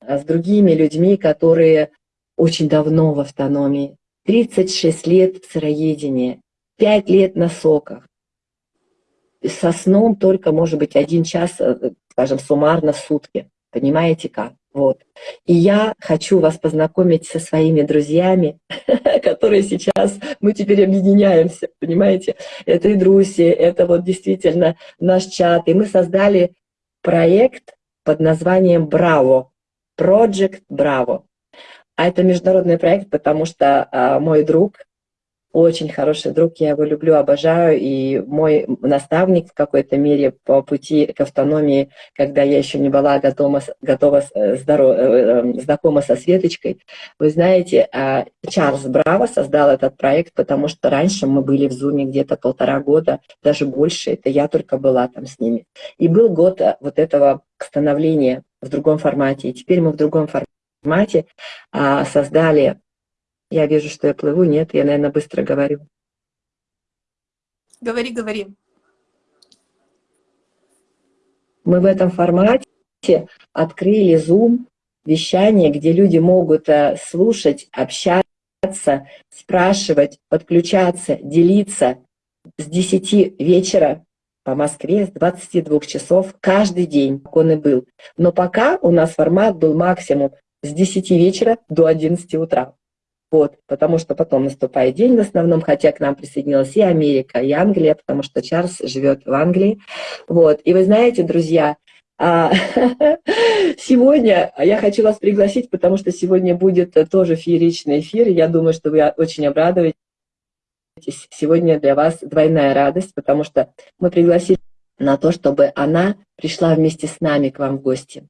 с другими людьми, которые очень давно в автономии, 36 лет в сыроедении, 5 лет на соках. Со сном только, может быть, один час, э, скажем, суммарно в сутки. Понимаете как? Вот. И я хочу вас познакомить со своими друзьями, которые сейчас, мы теперь объединяемся, понимаете? Это и Друси, это вот действительно наш чат. И мы создали проект под названием «Браво», Project Браво. А это международный проект, потому что а, мой друг, очень хороший друг, я его люблю, обожаю, и мой наставник в какой-то мере по пути к автономии, когда я еще не была готова, готова э, здоров, э, э, знакома со Светочкой, вы знаете, а, Чарльз Браво создал этот проект, потому что раньше мы были в Зуме где-то полтора года, даже больше, это я только была там с ними. И был год вот этого становления в другом формате, и теперь мы в другом формате формате а, создали... Я вижу, что я плыву. Нет, я, наверное, быстро говорю. Говори, говори. Мы в этом формате открыли Zoom, вещание, где люди могут э, слушать, общаться, спрашивать, подключаться, делиться с 10 вечера по Москве с 22 часов каждый день, как он и был. Но пока у нас формат был максимум с 10 вечера до 11 утра. Вот, потому что потом наступает день в основном, хотя к нам присоединилась и Америка, и Англия, потому что Чарльз живет в Англии. Вот, и вы знаете, друзья, а, сегодня я хочу вас пригласить, потому что сегодня будет тоже фееричный эфир, я думаю, что вы очень обрадуетесь. Сегодня для вас двойная радость, потому что мы пригласили на то, чтобы она пришла вместе с нами к вам в гости.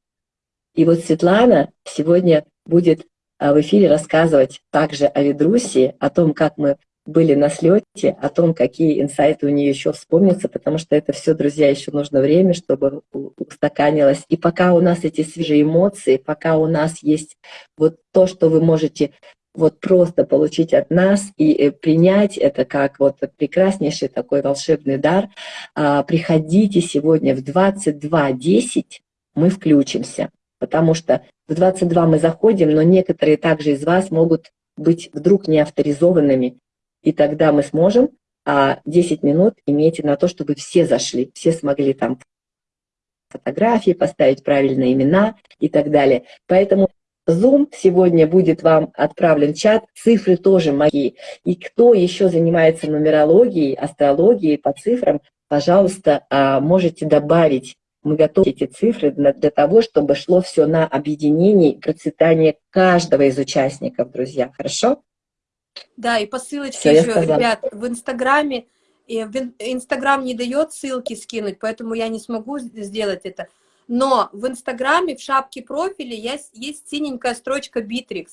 И вот Светлана сегодня будет а, в эфире рассказывать также о Ведрусе, о том, как мы были на слете, о том, какие инсайты у нее еще вспомнятся, потому что это все, друзья, еще нужно время, чтобы устаканилось. И пока у нас эти свежие эмоции, пока у нас есть вот то, что вы можете вот просто получить от нас и э, принять это как вот прекраснейший такой волшебный дар, а, приходите сегодня в 22.10, мы включимся, потому что в 22 мы заходим, но некоторые также из вас могут быть вдруг не авторизованными, и тогда мы сможем а 10 минут имейте на то, чтобы все зашли, все смогли там фотографии, поставить правильные имена и так далее. Поэтому Zoom сегодня будет вам отправлен чат, цифры тоже мои. И кто еще занимается нумерологией, астрологией по цифрам, пожалуйста, а, можете добавить. Мы готовы эти цифры для того, чтобы шло все на объединение и процветание каждого из участников, друзья. Хорошо? Да, и по ссылочке еще, ребят, в Инстаграме, Инстаграм не дает ссылки скинуть, поэтому я не смогу сделать это. Но в Инстаграме, в шапке профиля есть, есть синенькая строчка Bittrex.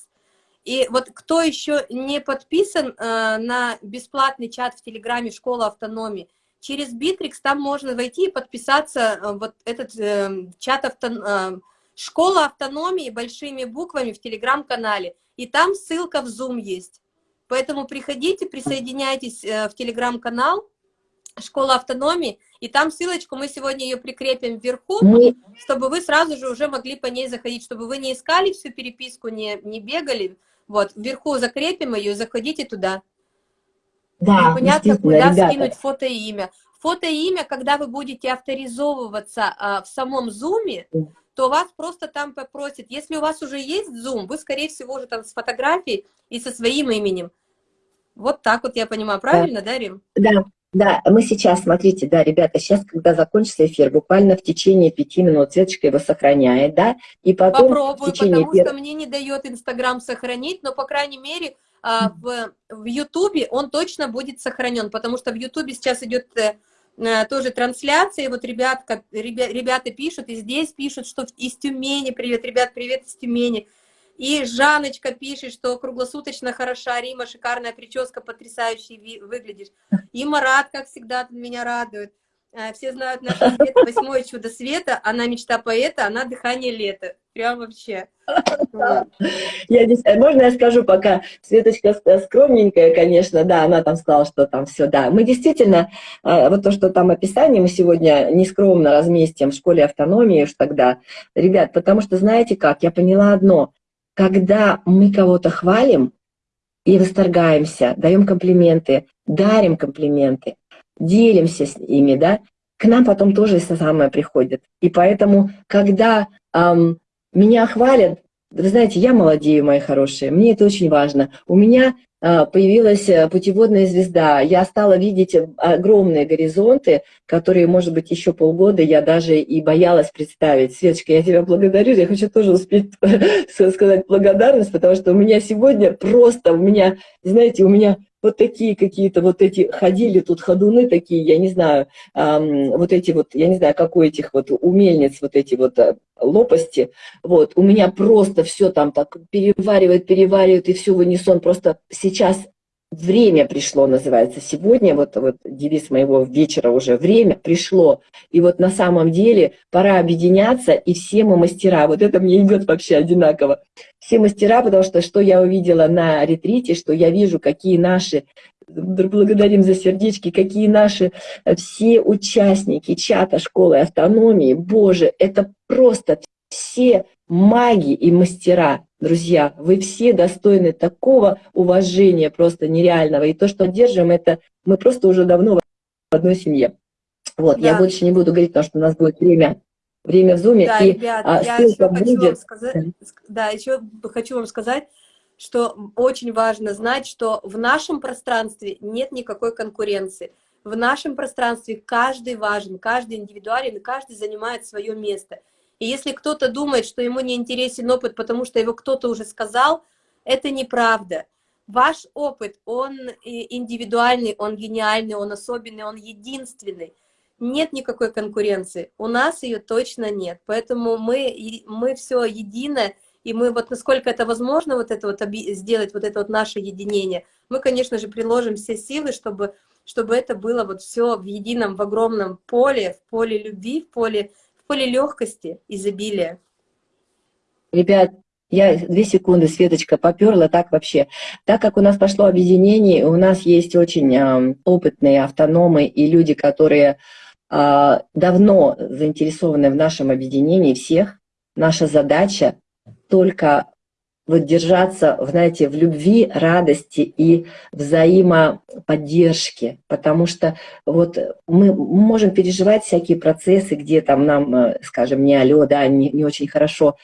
И вот кто еще не подписан э, на бесплатный чат в Телеграме «Школа автономии», через Bittrex там можно войти и подписаться э, вот этот э, чат авто, э, «Школа автономии» большими буквами в Телеграм-канале. И там ссылка в Zoom есть. Поэтому приходите, присоединяйтесь э, в телеграм-канал «Школа автономии», и там ссылочку мы сегодня ее прикрепим вверху, мы... чтобы вы сразу же уже могли по ней заходить, чтобы вы не искали всю переписку, не, не бегали. Вот, вверху закрепим ее, заходите туда. Да, Непонятно, куда ребята. скинуть фото и имя. Фото и имя, когда вы будете авторизовываться а, в самом зуме, то вас просто там попросят. Если у вас уже есть Zoom, вы, скорее всего, уже там с фотографией и со своим именем. Вот так вот я понимаю, правильно, да, да Рим? Да, да, мы сейчас, смотрите, да, ребята, сейчас, когда закончится эфир, буквально в течение пяти минут Светочка его сохраняет, да, и потом Попробую, в течение... потому что мне не дает Инстаграм сохранить, но, по крайней мере, в, в Ютубе он точно будет сохранен, потому что в Ютубе сейчас идет э, э, тоже трансляция, и вот ребят, как, ребя, ребята пишут, и здесь пишут, что из Тюмени, привет, ребят, привет из Тюмени, и Жаночка пишет, что круглосуточно хороша, Рима, шикарная прическа, потрясающе выглядишь. И Марат, как всегда, меня радует. А, все знают нашу Свету, восьмое чудо света, она мечта поэта, она дыхание лета. Прям вообще. Я здесь, э, можно я скажу пока, Светочка скромненькая, конечно, да, она там сказала, что там все, да. Мы действительно, э, вот то, что там описание мы сегодня нескромно разместим в школе автономии уж тогда. Ребят, потому что знаете как, я поняла одно, когда мы кого-то хвалим и восторгаемся, даем комплименты, дарим комплименты, делимся с ими, да, к нам потом тоже это самое приходит. И поэтому, когда эм, меня хвалят, вы знаете, я молодею, мои хорошие, мне это очень важно. У меня а, появилась э, путеводная звезда. Я стала видеть огромные горизонты, которые, может быть, еще полгода я даже и боялась представить. Светочка, я тебя благодарю, я хочу тоже успеть сказать благодарность, потому что у меня сегодня просто, у меня, знаете, у меня вот такие какие-то вот эти ходили тут ходуны такие, я не знаю, эм, вот эти вот, я не знаю, какой этих вот умельниц, вот эти вот э, лопасти, вот, у меня просто все там так переваривает, переваривает, и все в унисон, просто сейчас Время пришло, называется, сегодня, вот, вот девиз моего вечера уже, время пришло. И вот на самом деле пора объединяться, и все мы мастера. Вот это мне идет вообще одинаково. Все мастера, потому что что я увидела на ретрите, что я вижу, какие наши благодарим за сердечки, какие наши э, все участники чата школы автономии, боже, это просто все маги и мастера, друзья, вы все достойны такого уважения просто нереального. И то, что держим, это мы просто уже давно в одной семье. Вот, да. я больше не буду говорить, потому что у нас будет время, время в зуме. Да, и, ребят, а, я еще будет... хочу вам сказать, да, еще хочу вам сказать, что очень важно знать, что в нашем пространстве нет никакой конкуренции. В нашем пространстве каждый важен, каждый индивидуален, каждый занимает свое место. И если кто-то думает, что ему не интересен опыт, потому что его кто-то уже сказал, это неправда. Ваш опыт, он индивидуальный, он гениальный, он особенный, он единственный. нет никакой конкуренции. У нас ее точно нет. Поэтому мы, мы все едино, и мы вот насколько это возможно, вот это вот сделать, вот это вот наше единение, мы, конечно же, приложим все силы, чтобы, чтобы это было вот все в едином, в огромном поле, в поле любви, в поле, поле легкости, изобилия. Ребят, я две секунды, Светочка, поперла так вообще. Так как у нас пошло объединение, у нас есть очень э, опытные автономы и люди, которые э, давно заинтересованы в нашем объединении всех. Наша задача только вот держаться, знаете, в любви, радости и взаимоподдержке, потому что вот мы можем переживать всякие процессы, где там нам, э, скажем, не алло, да, не, не очень хорошо,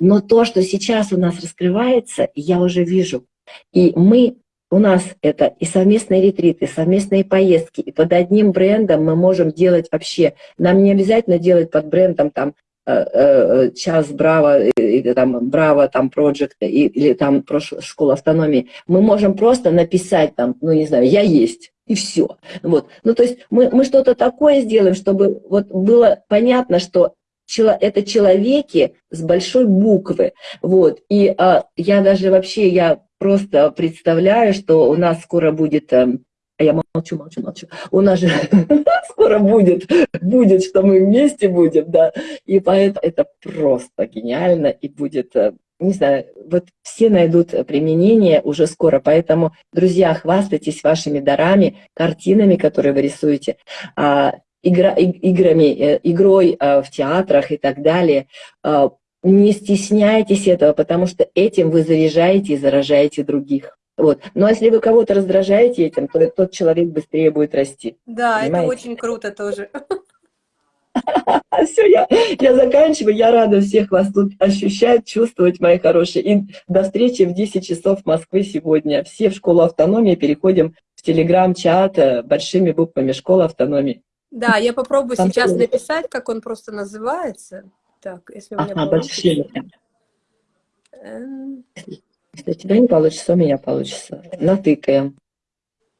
но то, что сейчас у нас раскрывается, я уже вижу, и мы у нас это и совместные ретриты, и совместные поездки, и под одним брендом мы можем делать вообще, нам не обязательно делать под брендом там час Браво, или там Браво, там Project, или там школа автономии, мы можем просто написать там, ну не знаю, я есть, и все. Вот. Ну то есть мы, мы что-то такое сделаем, чтобы вот было понятно, что это человеки с большой буквы. Вот. И а, я даже вообще, я просто представляю, что у нас скоро будет эм, а я молчу, молчу, молчу. У нас же скоро будет, будет, что мы вместе будем, да. И поэтому это просто гениально и будет э, не знаю, вот все найдут применение уже скоро, поэтому, друзья, хвастайтесь вашими дарами, картинами, которые вы рисуете, а, игра, играми, э, игрой а, в театрах и так далее. А, не стесняйтесь этого, потому что этим вы заряжаете и заражаете других. Вот. Но если вы кого-то раздражаете этим, то тот человек быстрее будет расти. Да, понимаете? это очень круто тоже. Все, я, я заканчиваю. Я рада всех вас тут ощущать, чувствовать, мои хорошие. И до встречи в 10 часов Москвы сегодня. Все в школу автономии переходим в телеграм-чат э, большими буквами «Школа автономии». Да, я попробую Там сейчас написать, как он просто называется. Так, если у меня ага, большими. Если у тебя не получится, у меня получится. Натыкаем.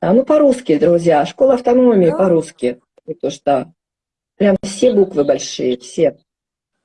А, ну, по-русски, друзья. Школа автономии да. по-русски. То что прям все буквы большие, все.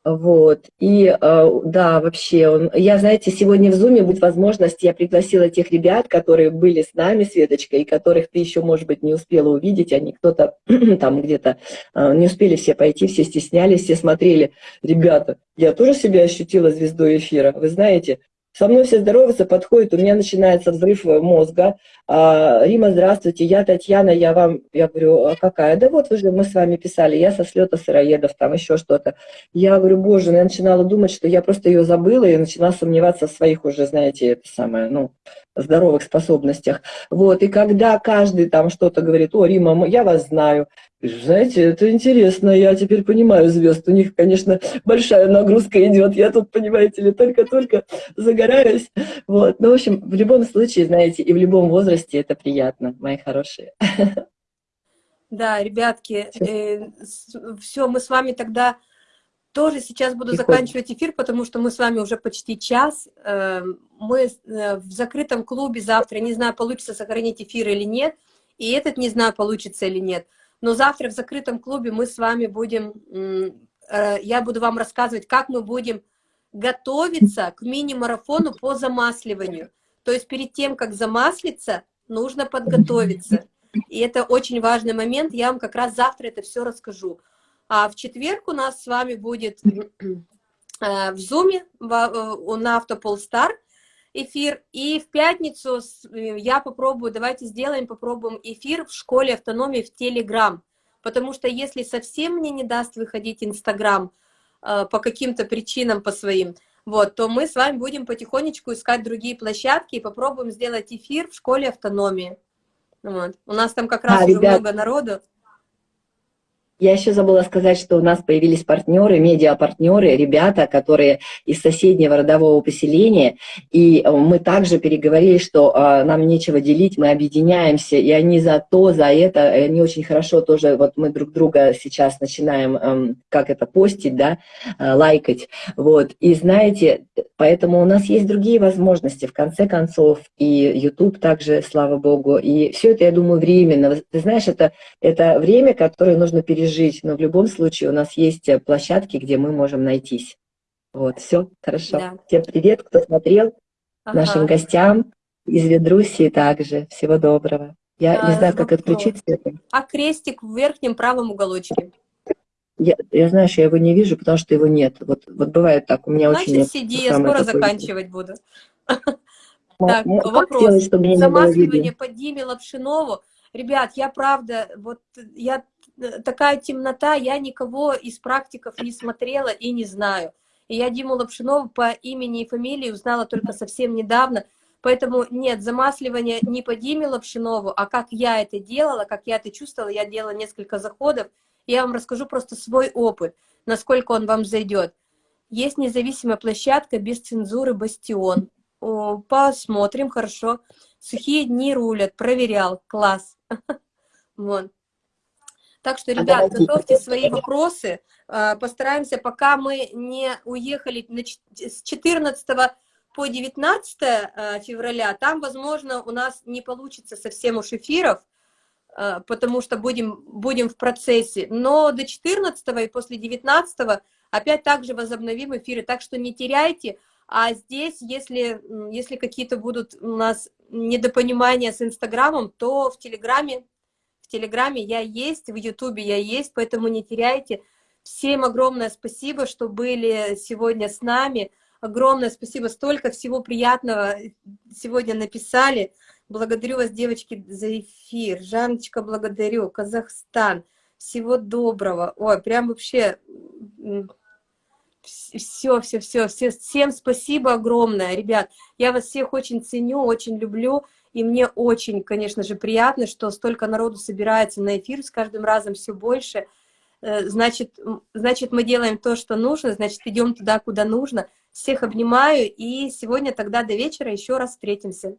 Вот, и э, да, вообще, он, я, знаете, сегодня в Зуме будет возможность, я пригласила тех ребят, которые были с нами, Светочка, и которых ты еще, может быть, не успела увидеть, они кто-то там где-то э, не успели все пойти, все стеснялись, все смотрели. Ребята, я тоже себя ощутила звездой эфира, вы знаете, со мной все здороваются, подходят, у меня начинается взрыв мозга. А, Рима, здравствуйте, я Татьяна, я вам, я говорю, а какая? Да вот, вы же, мы с вами писали, я со слета сыроедов, там еще что-то. Я говорю, боже, я начинала думать, что я просто ее забыла и начала сомневаться в своих уже, знаете, это самое, ну, здоровых способностях. Вот, и когда каждый там что-то говорит, о, Рима, я вас знаю, знаете, это интересно, я теперь понимаю звезд. У них, конечно, большая нагрузка идет. Я тут, понимаете ли, только-только загораюсь. Вот. Ну, в общем, в любом случае, знаете, и в любом возрасте это приятно, мои хорошие. Да, ребятки, э, все, мы с вами тогда тоже сейчас буду заканчивать эфир, потому что мы с вами уже почти час. Э, мы э, в закрытом клубе завтра, не знаю, получится сохранить эфир или нет, и этот не знаю, получится или нет. Но завтра в закрытом клубе мы с вами будем, э, я буду вам рассказывать, как мы будем готовиться к мини-марафону по замасливанию. То есть перед тем, как замаслиться, нужно подготовиться. И это очень важный момент, я вам как раз завтра это все расскажу. А в четверг у нас с вами будет э, в Зуме э, на Автополстар эфир. И в пятницу э, я попробую, давайте сделаем, попробуем эфир в школе автономии в Телеграм. Потому что если совсем мне не даст выходить Инстаграм по каким-то причинам, по своим, вот, то мы с вами будем потихонечку искать другие площадки и попробуем сделать эфир в школе автономии. Вот. У нас там как раз а, уже ребят... много народу. Я еще забыла сказать, что у нас появились партнеры, медиа-партнеры, ребята, которые из соседнего родового поселения, и э, мы также переговорили, что э, нам нечего делить, мы объединяемся, и они за то, за это, они очень хорошо тоже, вот мы друг друга сейчас начинаем, э, как это, постить, да, э, лайкать, вот, и знаете, поэтому у нас есть другие возможности, в конце концов, и YouTube также, слава Богу, и все это, я думаю, временно, ты знаешь, это, это время, которое нужно пережить, жить, но в любом случае у нас есть э, площадки, где мы можем найтись. Вот, все, хорошо. Да. Всем привет, кто смотрел, Ага. нашим гостям из Ведруссии также. Всего доброго. Я не А, знаю, как отключить это. А крестик в верхнем правом уголочке. Я, я знаю, что я его не вижу, потому что его нет. Вот, вот бывает так, у меня очень... Значит, сиди, я скоро заканчивать буду. Так, вопрос. не Замасливание по Диме Лапшинову. Ребят, я правда, вот я такая темнота, я никого из практиков не смотрела и не знаю. И я Диму Лапшинову по имени и фамилии узнала только совсем недавно. Поэтому нет, замасливание не по Диме Лапшинову, а как я это делала, как я это чувствовала, я делала несколько заходов. Я вам расскажу просто свой опыт, насколько он вам зайдет. Есть независимая площадка без цензуры «Бастион». О, Посмотрим, хорошо. Сухие дни рулят, проверял, класс. Вот. Так что, А ребят, давайте готовьте свои вопросы. А, Постараемся, пока мы не уехали с 14 по 19 а, февраля, там, возможно, у нас не получится совсем уж эфиров, а, потому что будем, будем в процессе. Но до 14 и после 19 опять также возобновим эфиры, так что не теряйте. А здесь, если, если какие-то будут у нас недопонимания с Инстаграмом, то в Телеграме, в Телеграме я есть, в Ютубе я есть, поэтому не теряйте. Всем огромное спасибо, что были сегодня с нами. Огромное спасибо, столько всего приятного сегодня написали. Благодарю вас, девочки, за эфир. Жанночка, благодарю. Казахстан. Всего доброго. Ой, прям вообще все, все, все, все, всем спасибо огромное, ребят. Я вас всех очень ценю, очень люблю. И мне очень, конечно же, приятно, что столько народу собирается на эфир с каждым разом все больше. Э, Значит, значит, мы делаем то, что нужно, значит, идем туда, куда нужно. Всех обнимаю, и сегодня тогда до вечера еще раз встретимся.